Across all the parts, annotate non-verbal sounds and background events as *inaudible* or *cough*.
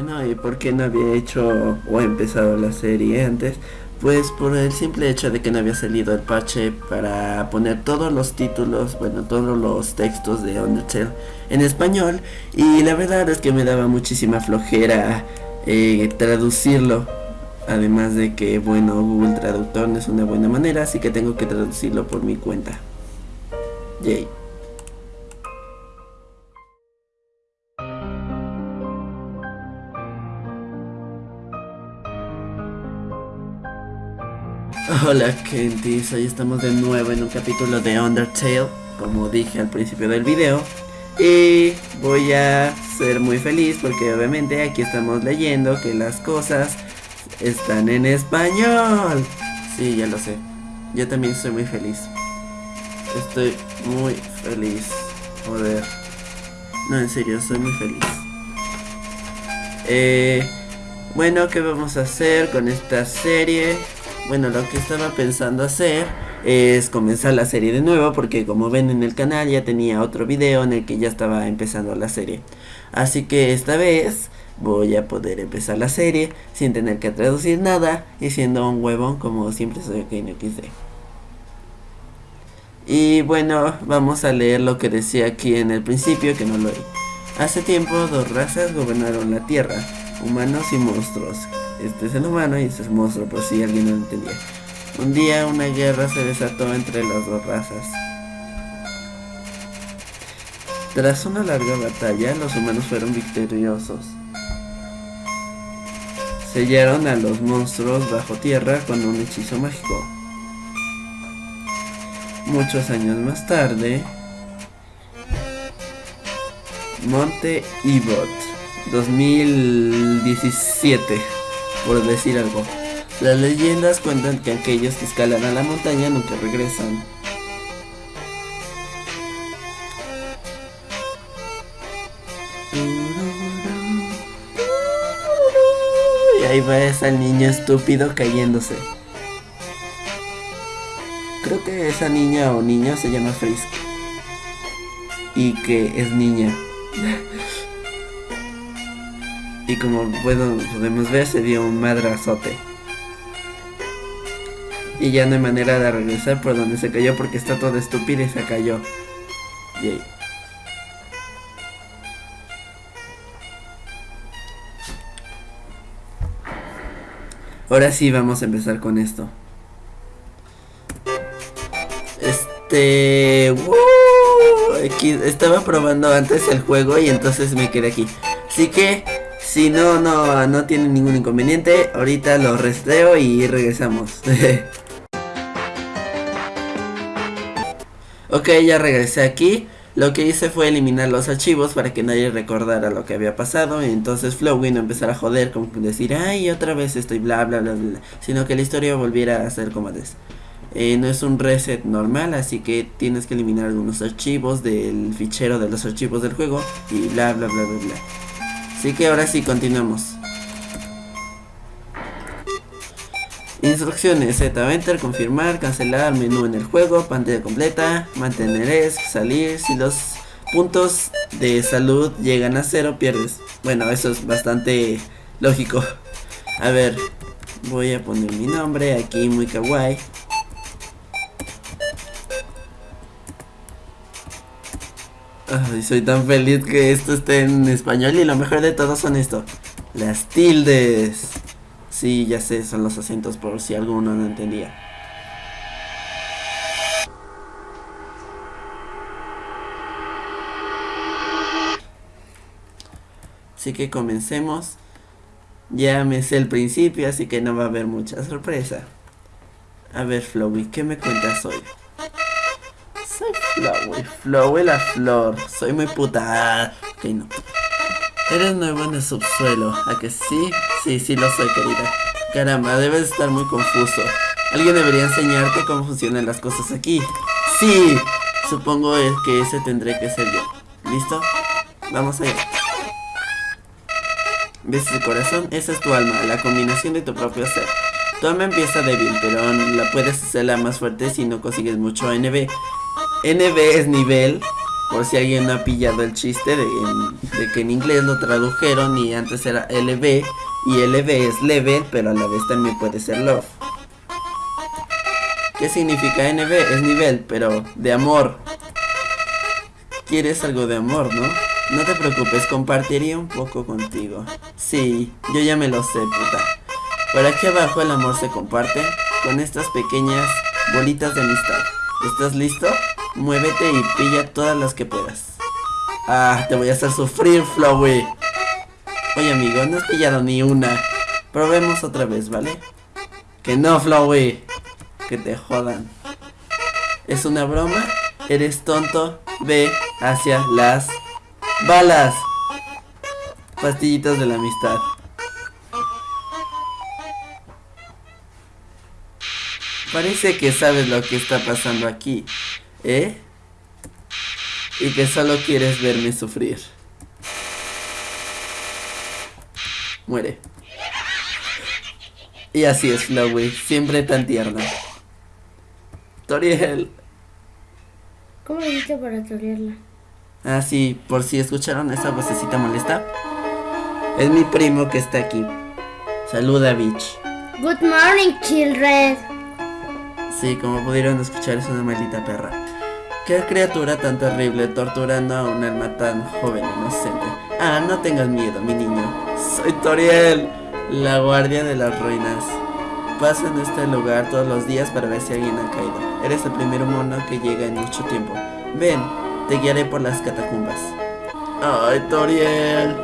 Bueno, ¿y por qué no había hecho o empezado la serie antes? Pues por el simple hecho de que no había salido el parche para poner todos los títulos, bueno, todos los textos de Undertale en español. Y la verdad es que me daba muchísima flojera eh, traducirlo. Además de que, bueno, Google Traductor no es una buena manera, así que tengo que traducirlo por mi cuenta. Yay. *laughs* Hola Kentis, hoy estamos de nuevo en un capítulo de Undertale, como dije al principio del video. Y voy a ser muy feliz porque obviamente aquí estamos leyendo que las cosas están en español. Sí, ya lo sé, yo también estoy muy feliz. Estoy muy feliz, joder. No, en serio, soy muy feliz. Eh, Bueno, ¿qué vamos a hacer con esta serie? Bueno, lo que estaba pensando hacer es comenzar la serie de nuevo porque como ven en el canal ya tenía otro video en el que ya estaba empezando la serie. Así que esta vez voy a poder empezar la serie sin tener que traducir nada y siendo un huevón como siempre soy que no quise. Y bueno, vamos a leer lo que decía aquí en el principio que no lo he. Hace tiempo dos razas gobernaron la tierra, humanos y monstruos. Este es el humano y este es el monstruo, por si alguien no lo entendía. Un día una guerra se desató entre las dos razas. Tras una larga batalla, los humanos fueron victoriosos. Sellaron a los monstruos bajo tierra con un hechizo mágico. Muchos años más tarde, Monte Ibot, 2017 por decir algo. Las leyendas cuentan que aquellos que escalan a la montaña nunca regresan. Y ahí va ese niño estúpido cayéndose. Creo que esa niña o niño se llama Frisk. Y que es niña. Como podemos ver se dio un madrazote. Y ya no hay manera de regresar por donde se cayó porque está todo estúpido y se cayó. Yay. Ahora sí vamos a empezar con esto. Este... Aquí, estaba probando antes el juego y entonces me quedé aquí. Así que si no, no, no tiene ningún inconveniente, ahorita lo resteo y regresamos. *laughs* ok, ya regresé aquí. Lo que hice fue eliminar los archivos para que nadie recordara lo que había pasado. Y entonces Flowin no empezara a joder, como decir, ay, otra vez estoy bla bla bla bla. Sino que la historia volviera a ser como antes. Eh, no es un reset normal, así que tienes que eliminar algunos archivos del fichero de los archivos del juego. Y bla bla bla bla bla. Así que ahora sí, continuamos. Instrucciones Z, enter, confirmar, cancelar menú en el juego, pantalla completa, mantener es, salir, si los puntos de salud llegan a cero pierdes. Bueno, eso es bastante lógico. A ver, voy a poner mi nombre aquí muy kawaii. Ay, soy tan feliz que esto esté en español y lo mejor de todo son esto. Las tildes. Sí, ya sé, son los acentos por si alguno no entendía. Así que comencemos. Ya me sé el principio, así que no va a haber mucha sorpresa. A ver, Flowey, ¿qué me cuentas hoy? Flowey, Flowey la flor. Soy muy puta. Ok, no. Eres nuevo en el subsuelo, ¿a que sí? Sí, sí lo soy, querida. Caramba, debes estar muy confuso. Alguien debería enseñarte cómo funcionan las cosas aquí. Sí, supongo que ese tendré que ser yo. ¿Listo? Vamos allá. ¿Ves ese corazón? Esa es tu alma, la combinación de tu propio ser. Tu alma empieza débil, pero la puedes hacerla más fuerte si no consigues mucho NB. NB es nivel Por si alguien no ha pillado el chiste de, de que en inglés lo tradujeron y antes era LB y LB es level, pero a la vez también puede ser love. ¿Qué significa NB? Es nivel, pero de amor. Quieres algo de amor, ¿no? No te preocupes, compartiría un poco contigo. Sí, yo ya me lo sé, puta. Por aquí abajo el amor se comparte con estas pequeñas bolitas de amistad. ¿Estás listo? Muévete y pilla todas las que puedas. Ah, te voy a hacer sufrir, Flowey. Oye, amigo, no has pillado ni una. Probemos otra vez, ¿vale? Que no, Flowey. Que te jodan. ¿Es una broma? ¿Eres tonto? Ve hacia las balas. Pastillitas de la amistad. Parece que sabes lo que está pasando aquí, ¿eh? Y que solo quieres verme sufrir. Muere. Y así es Flowey, siempre tan tierna. Toriel. ¿Cómo hiciste para torearla? Ah, sí, por si escucharon esa vocecita molesta. Es mi primo que está aquí. Saluda, bitch. Good morning, children. Sí, como pudieron escuchar, es una maldita perra. Qué criatura tan terrible torturando a un alma tan joven e inocente. Ah, no tengas miedo, mi niño. Soy Toriel, la guardia de las ruinas. Paso en este lugar todos los días para ver si alguien ha caído. Eres el primer mono que llega en mucho tiempo. Ven, te guiaré por las catacumbas. Ay, Toriel.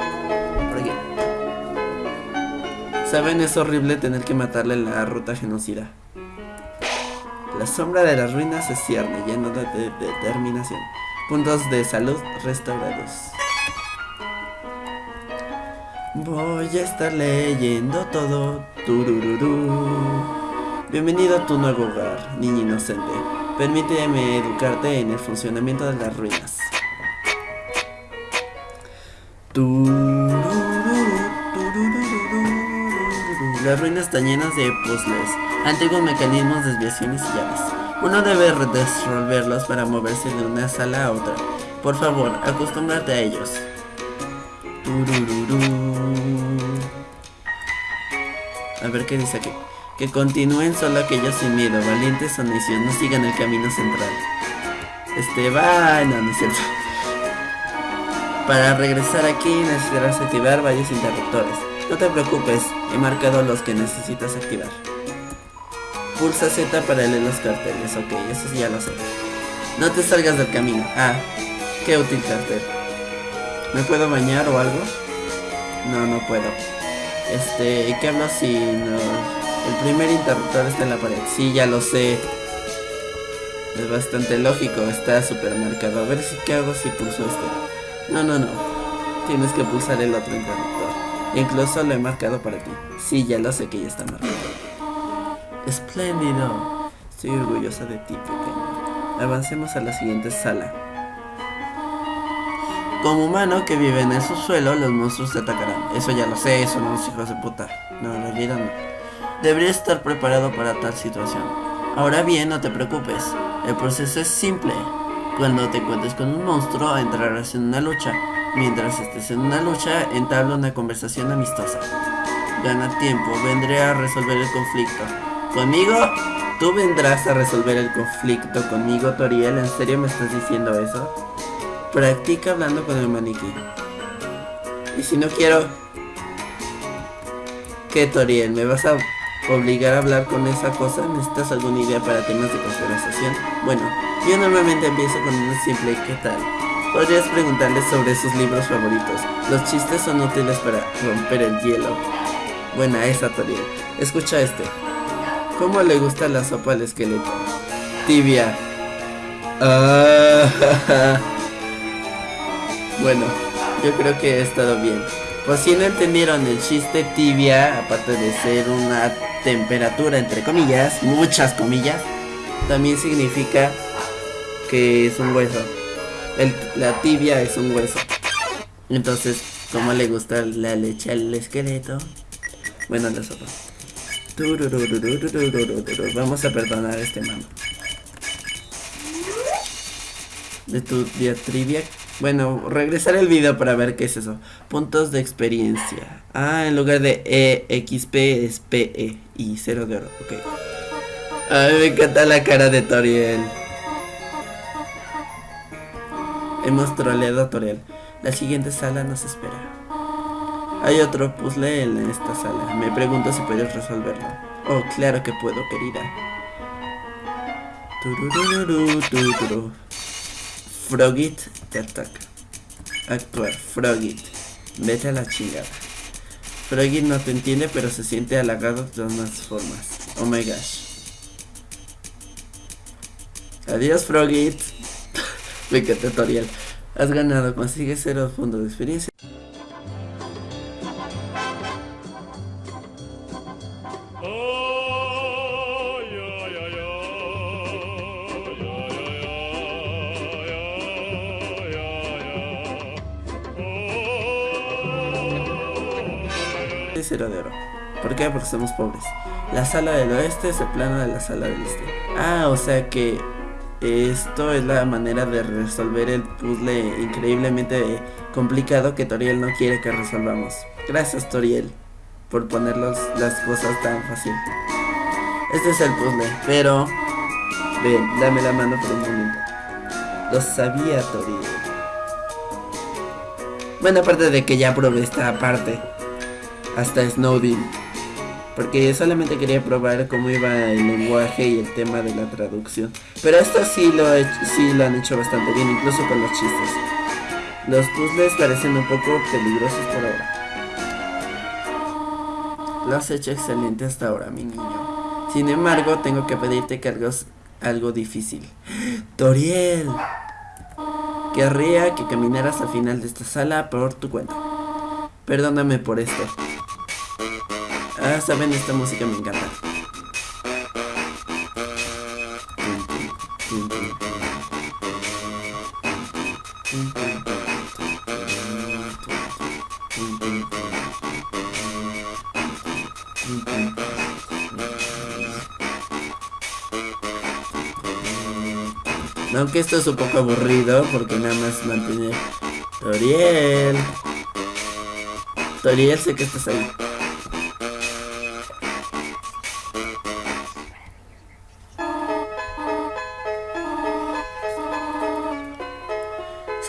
Saben, es horrible tener que matarle la ruta genocida. La sombra de las ruinas se cierne, lleno de, de- de determinación. Puntos de salud restaurados. Voy a estar leyendo todo. Turururú. Bienvenido a tu nuevo hogar, niño inocente. Permíteme educarte en el funcionamiento de las ruinas. Turururú. Las ruinas están llenas de puzzles, antiguos mecanismos, desviaciones y llaves. Uno debe resolverlos para moverse de una sala a otra. Por favor, acostúmbrate a ellos. A ver qué dice aquí. Que continúen solo aquellos sin miedo, valientes o necios, no sigan el camino central. Este va. No, no es cierto. Para regresar aquí necesitarás activar varios interruptores. No te preocupes, he marcado los que necesitas activar. Pulsa Z para leer los carteles, ok, eso ya lo sé. No te salgas del camino. Ah, qué útil cartel. ¿Me puedo bañar o algo? No, no puedo. Este, ¿y qué hablo si no? El primer interruptor está en la pared. Sí, ya lo sé. Es bastante lógico, está super marcado. A ver si qué hago si pulso este. No, no, no. Tienes que pulsar el otro interruptor. Incluso lo he marcado para ti. Sí, ya lo sé que ya está marcado. Espléndido. Estoy orgullosa de ti, pequeño. Avancemos a la siguiente sala. Como humano que vive en el subsuelo, los monstruos te atacarán. Eso ya lo sé, son unos hijos de puta. No, realidad no. Deberías estar preparado para tal situación. Ahora bien, no te preocupes. El proceso es simple. Cuando te encuentres con un monstruo, entrarás en una lucha. Mientras estés en una lucha, entabla una conversación amistosa. Gana tiempo, vendré a resolver el conflicto. ¿Conmigo? ¿Tú vendrás a resolver el conflicto conmigo, Toriel? ¿En serio me estás diciendo eso? Practica hablando con el maniquí. Y si no quiero... ¿Qué, Toriel? ¿Me vas a obligar a hablar con esa cosa? ¿Necesitas alguna idea para temas de conversación? Bueno, yo normalmente empiezo con una simple ¿qué tal? Podrías preguntarles sobre sus libros favoritos. Los chistes son útiles para romper el hielo. Buena esa, Toriel. Escucha este. ¿Cómo le gusta la sopa al esqueleto? Tibia. Ah, *laughs* bueno, yo creo que he estado bien. Por si no entendieron el chiste tibia, aparte de ser una temperatura entre comillas, muchas comillas, también significa que es un hueso el, la tibia es un hueso. Entonces, como le gusta la leche al esqueleto? Bueno, la sopa. Vamos a perdonar a este mando. De tu diatribia. Bueno, regresar el video para ver qué es eso. Puntos de experiencia. Ah, en lugar de e, XP es PE y cero de oro. Ok. A me encanta la cara de Toriel. Hemos troleado a Toriel. La siguiente sala nos espera. Hay otro puzzle en esta sala. Me pregunto si puedes resolverlo. Oh, claro que puedo, querida. Frogit te ataca. Actuar. Frogit. Vete a la chingada. Frogit no te entiende, pero se siente halagado de todas formas. Oh my gosh. Adiós, Frogit. Venga, tutorial. Has ganado, consigues cero puntos de experiencia. cero de oro. ¿Por qué? Porque somos pobres. La sala del oeste es el plano de la sala del este. Ah, o sea que esto es la manera de resolver el puzzle increíblemente complicado que Toriel no quiere que resolvamos. Gracias Toriel por poner las cosas tan fácil. Este es el puzzle, pero... Ven, dame la mano por un momento. Lo sabía Toriel. Bueno, aparte de que ya probé esta parte. Hasta Snowden porque solamente quería probar cómo iba el lenguaje y el tema de la traducción. Pero esto sí lo, sí lo han hecho bastante bien, incluso con los chistes. Los puzzles parecen un poco peligrosos por ahora. Lo has hecho excelente hasta ahora, mi niño. Sin embargo, tengo que pedirte que hagas algo difícil. *gasps* Toriel. Querría que caminaras al final de esta sala por tu cuenta. Perdóname por esto. Ah, saben, esta música me encanta. Aunque esto es un poco aburrido porque nada más mantiene Toriel. Toriel, sé que estás ahí.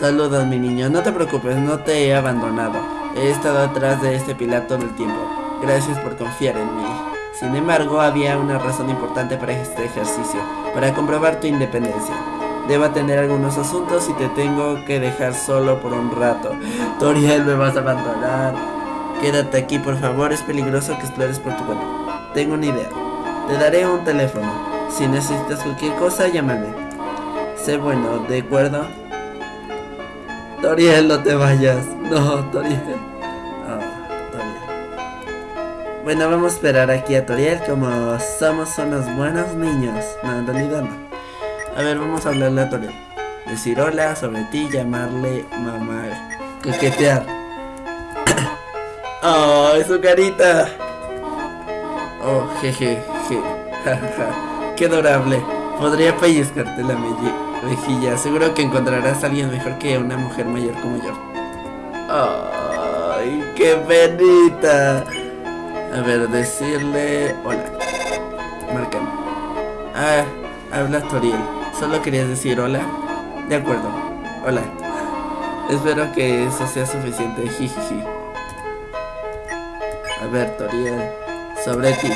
Saludos mi niño, no te preocupes, no te he abandonado. He estado atrás de este pilar todo el tiempo. Gracias por confiar en mí. Sin embargo, había una razón importante para este ejercicio, para comprobar tu independencia. Debo tener algunos asuntos y te tengo que dejar solo por un rato. Toriel, me vas a abandonar. Quédate aquí, por favor, es peligroso que explores por tu cuenta. Tengo una idea. Te daré un teléfono. Si necesitas cualquier cosa, llámame. Sé bueno, ¿de acuerdo? Toriel, no te vayas. No, Toriel. Oh, Toriel. Bueno, vamos a esperar aquí a Toriel como somos unos buenos niños. No, en realidad no. A ver, vamos a hablarle a Toriel. Decir hola sobre ti, llamarle mamá. Coquetear. ¡Oh, *coughs* su carita! Oh, jeje, je. *laughs* Qué adorable. Podría pellizcarte la melliza mejilla. Seguro que encontrarás a alguien mejor que una mujer mayor como yo. ¡Ay, qué penita! A ver, decirle... Hola. Marcan. Ah, habla Toriel. ¿Solo querías decir hola? De acuerdo. Hola. Espero que eso sea suficiente. Jijiji. A ver, Toriel. Sobre ti.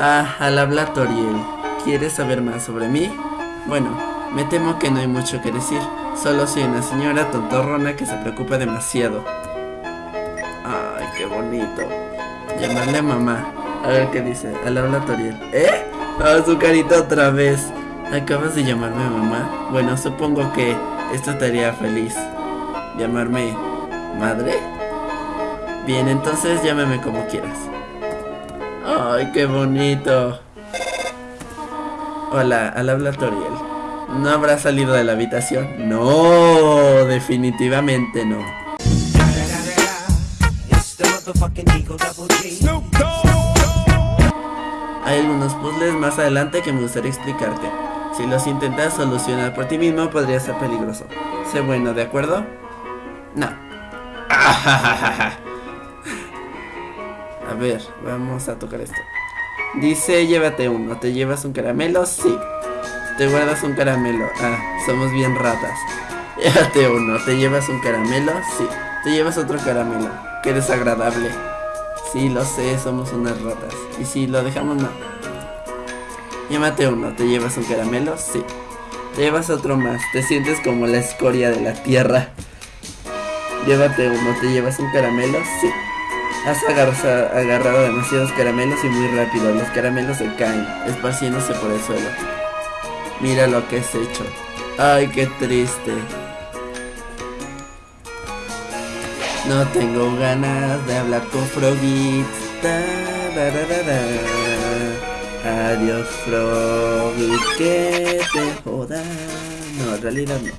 Ah, al hablar Toriel. ¿Quieres saber más sobre mí? Bueno, me temo que no hay mucho que decir. Solo soy una señora tontorrona que se preocupa demasiado. Ay, qué bonito. Llamarle a mamá. A ver qué dice. Al habla Toriel. ¿Eh? Ah, su carita otra vez. ¿Acabas de llamarme mamá? Bueno, supongo que esto te haría feliz. ¿Llamarme madre? Bien, entonces llámame como quieras. Ay, qué bonito. Hola, al habla Toriel. ¿No habrá salido de la habitación? No, definitivamente no. Hay algunos puzzles más adelante que me gustaría explicarte. Si los intentas solucionar por ti mismo, podría ser peligroso. Sé bueno, ¿de acuerdo? No. *laughs* A ver, vamos a tocar esto. Dice, llévate uno. ¿Te llevas un caramelo? Sí. Te guardas un caramelo. Ah, somos bien ratas. *laughs* Llévate uno. ¿Te llevas un caramelo? Sí. Te llevas otro caramelo. Qué desagradable. Sí, lo sé, somos unas ratas. Y si lo dejamos, no. Llévate uno. ¿Te llevas un caramelo? Sí. Te llevas otro más. Te sientes como la escoria de la tierra. Llévate uno. ¿Te llevas un caramelo? Sí. Has agarrado, demasiados caramelos y muy rápido. Los caramelos se caen, esparciéndose por el suelo. Mira lo que has hecho. Ay, qué triste. No tengo ganas de hablar con Froggy. Adiós, Froggy, que te joda. No, en realidad no.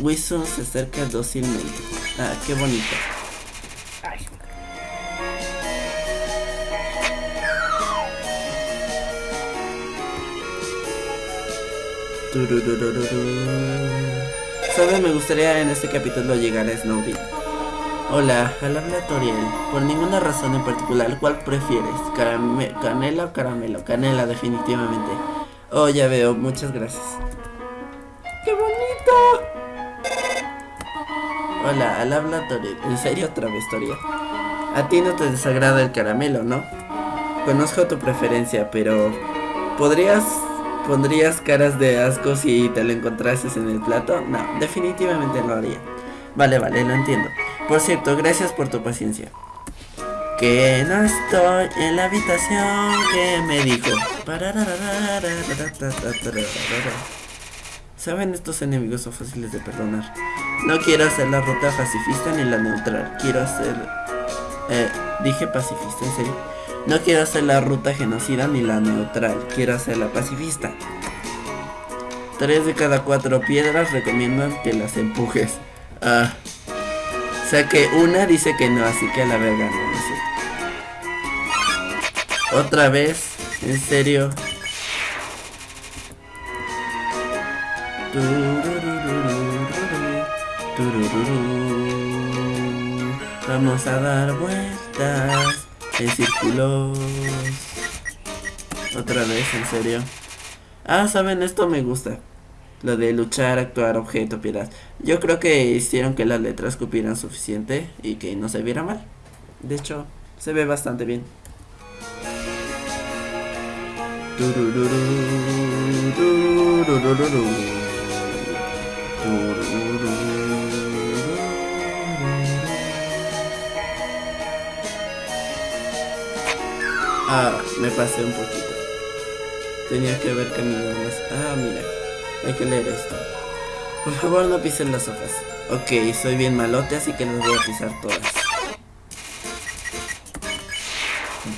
Wilson se acerca dócilmente. Ah, qué bonito. ¿Sabes? Me gustaría en este capítulo llegar a Snowbit. Hola, al habla Toriel. Por ninguna razón en particular, ¿cuál prefieres? ¿Canela o caramelo? Canela, definitivamente. Oh, ya veo, muchas gracias. ¡Qué bonito! Hola, al habla Toriel. ¿En serio otra vez, Toriel? A ti no te desagrada el caramelo, ¿no? Conozco tu preferencia, pero... ¿Podrías ¿Pondrías caras de asco si te lo encontrases en el plato? No, definitivamente no haría. Vale, vale, lo entiendo. Por cierto, gracias por tu paciencia. Que no estoy en la habitación que me dijo. ¿Saben? Estos enemigos son fáciles de perdonar. No quiero hacer la ruta pacifista ni la neutral. Quiero hacer... Eh, dije pacifista, en serio. No quiero hacer la ruta genocida ni la neutral, quiero hacer la pacifista. Tres de cada cuatro piedras recomiendan que las empujes. Ah. O sea que una dice que no, así que a la verga no, no sé. Otra vez, en serio. Vamos a dar vueltas en círculos. Otra vez, en serio. Ah, saben, esto me gusta. Lo de luchar, actuar, objeto, piedad. Yo creo que hicieron que las letras cupieran suficiente y que no se viera mal. De hecho, se ve bastante bien. Ah, me pasé un poquito. Tenía que haber caminado más. Ah, mira. Hay que leer esto. Por favor, no pisen las hojas. Ok, soy bien malote, así que las voy a pisar todas.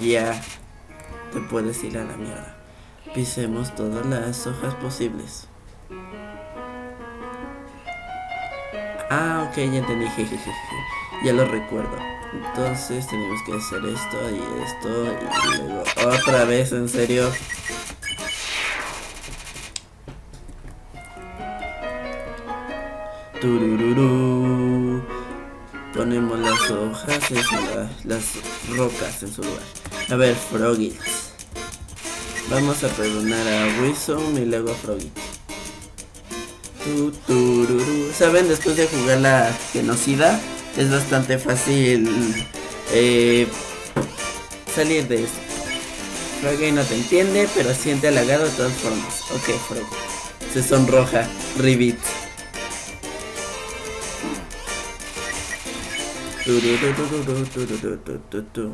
Ya. Te puedes ir a la mierda. Pisemos todas las hojas posibles. Ah, ok, ya entendí. Jejeje. Ya lo recuerdo. Entonces tenemos que hacer esto y esto y luego otra vez, en serio. Turururu. Ponemos las hojas en su lugar, las rocas en su lugar. A ver, Froggy. Vamos a perdonar a Wilson y luego a Froggy. ¿Saben? Después de jugar la genocida, es bastante fácil eh, salir de esto. Froggy no te entiende, pero siente halagado de todas formas. Ok, Froggy. Se sonroja. Ribbit.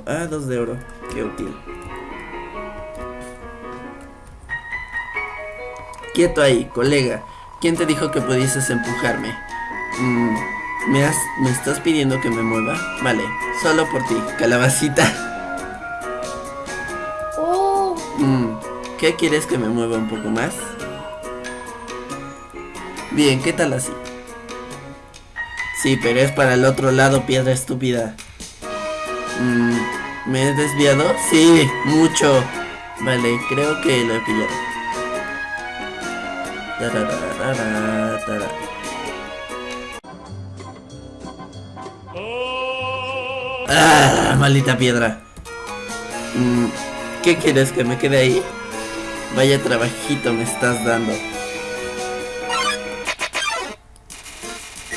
Ah, dos de oro. Qué útil. Quieto ahí, colega. ¿Quién te dijo que pudieses empujarme? Mm, ¿Me, has, ¿Me estás pidiendo que me mueva? Vale, solo por ti, calabacita. Oh. Mm, ¿Qué quieres que me mueva un poco más? Bien, ¿qué tal así? Sí, pero es para el otro lado, piedra estúpida. Mm, ¿Me he desviado? Sí, mucho. Vale, creo que lo he pillado. ¡Ah! Maldita piedra. Mm, ¿Qué quieres que me quede ahí? Vaya trabajito me estás dando.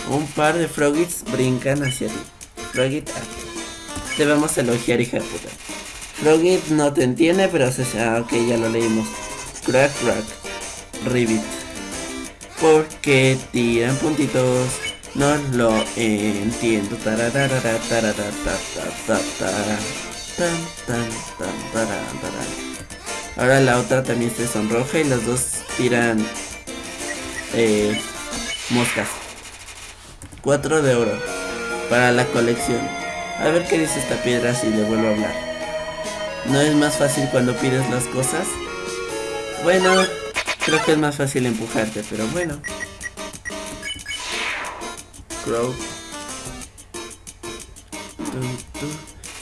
Un par de Frogits brincan hacia ti. Frogit A. Te vamos a elogiar, hija de puta. Frogit no te entiende, pero se... Ah, ok, ya lo leímos. Crack, crack. Ribbit. Porque tiran puntitos. No lo entiendo. Ahora la otra también se sonroja y las dos tiran eh, moscas. 4 de oro para la colección. A ver qué dice esta piedra si le vuelvo a hablar. ¿No es más fácil cuando pides las cosas? Bueno, creo que es más fácil empujarte, pero bueno.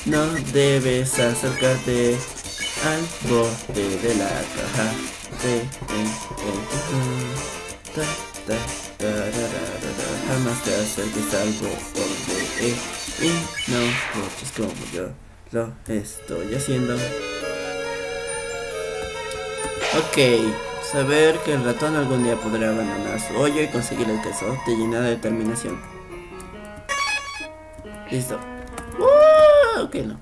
No debes acercarte al borde de la caja. Jamás te acerques al borde y no luches como yo lo estoy haciendo. Ok, saber que el ratón algún día podrá abandonar su hoyo y conseguir el queso te llena de determinación. Listo. ¡Uh! ok, no.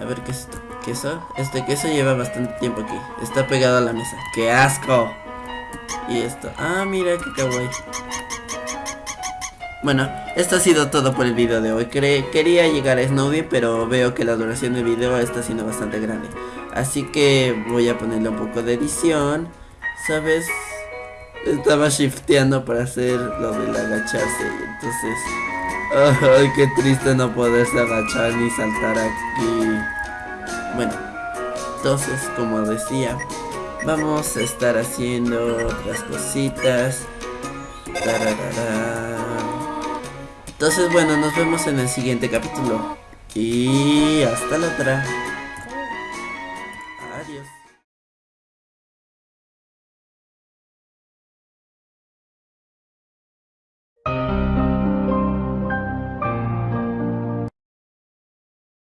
A ver qué es esto. Queso. Este queso lleva bastante tiempo aquí. Está pegado a la mesa. ¡Qué asco! Y esto. Ah, mira qué kawaii. Bueno, esto ha sido todo por el video de hoy. Quería llegar a Snowdy, pero veo que la duración del video está siendo bastante grande. Así que voy a ponerle un poco de edición. ¿Sabes? Estaba shifteando para hacer lo del agacharse. Entonces... *laughs* Ay, qué triste no poderse agachar ni saltar aquí. Bueno, entonces como decía, vamos a estar haciendo otras cositas. Tararara. Entonces bueno, nos vemos en el siguiente capítulo. Y hasta la otra.